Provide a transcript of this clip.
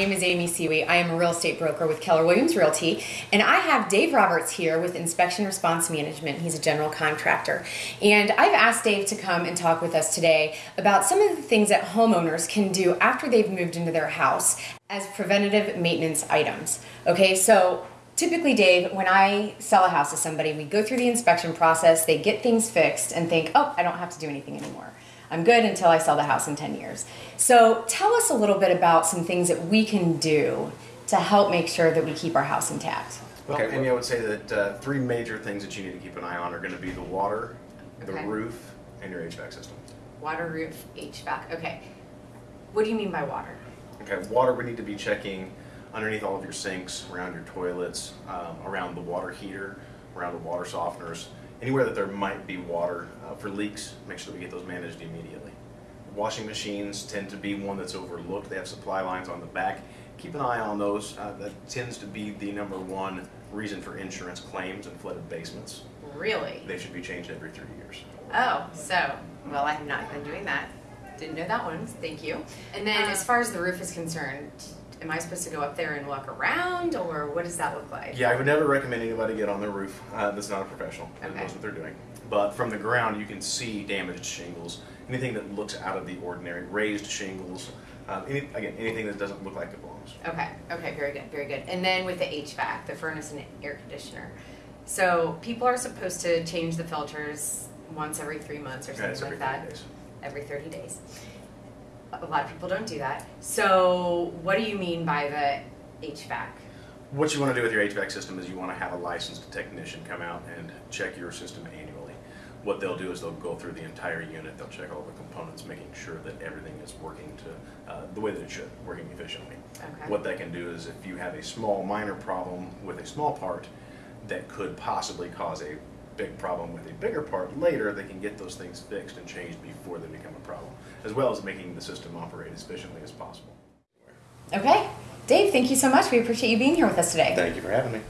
name is Amy Seawee. I am a real estate broker with Keller Williams Realty, and I have Dave Roberts here with Inspection Response Management. He's a general contractor. And I've asked Dave to come and talk with us today about some of the things that homeowners can do after they've moved into their house as preventative maintenance items. Okay, so typically, Dave, when I sell a house to somebody, we go through the inspection process, they get things fixed, and think, oh, I don't have to do anything anymore. I'm good until I sell the house in 10 years. So tell us a little bit about some things that we can do to help make sure that we keep our house intact. Well, okay, Amy, I would say that uh, three major things that you need to keep an eye on are going to be the water, the Okay. roof, and your HVAC system. Water, roof, HVAC. Okay. What do you mean by water? Okay, water, we need to be checking underneath all of your sinks, around your toilets, um, around the water heater, around the water softeners, anywhere that there might be water uh, for leaks, make sure that we get those managed immediately. Washing machines tend to be one that's overlooked. They have supply lines on the back. Keep an eye on those. Uh, that tends to be the number one reason for insurance claims and flooded basements. Really? They should be changed every three years. Oh, so, well, I have not been doing that. Didn't know that one. Thank you. And then, as far as the roof is concerned, am I supposed to go up there and walk around, or what does that look like? Yeah, I would never recommend anybody get on their roof. Uh, that's not a professional that Okay. knows what they're doing. But from the ground, you can see damaged shingles, anything that looks out of the ordinary, raised shingles, uh, any, again, anything that doesn't look like it belongs. Okay, okay, very good, very good. And then with the HVAC, the furnace and air conditioner. So people are supposed to change the filters once every three months or Yeah, something it's like every that. 30 days. Every 30 days. A lot of people don't do that. So what do you mean by the HVAC? What you want to do with your HVAC system is you want to have a licensed technician come out and check your system annually. What they'll do is they'll go through the entire unit, they'll check all the components, making sure that everything is working to uh, the way that it should, working efficiently. Okay. What that can do is if you have a small minor problem with a small part that could possibly cause a big problem with a bigger part later, they can get those things fixed and changed before they become a problem, as well as making the system operate as efficiently as possible. Okay. Dave, thank you so much. We appreciate you being here with us today. Thank you for having me.